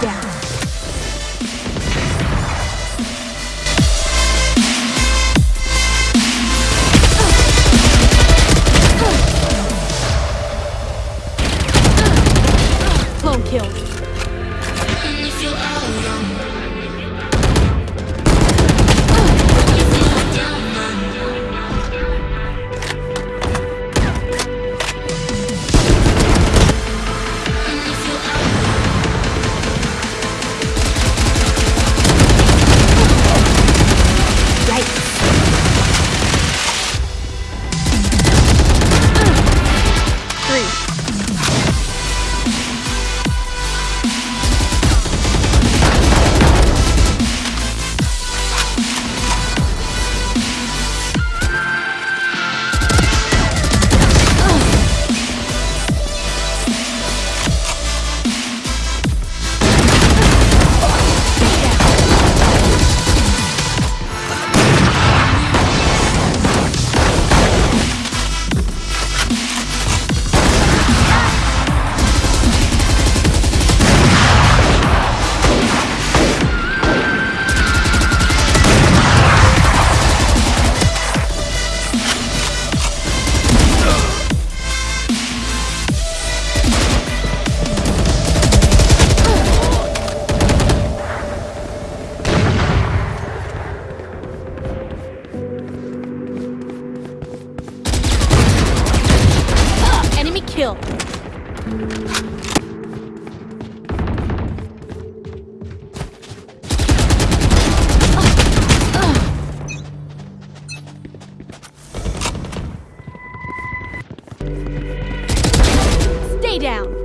down. Clone kill. Kill. Stay down.